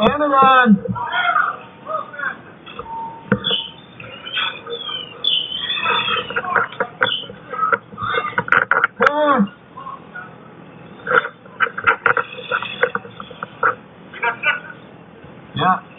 and a run. Yeah.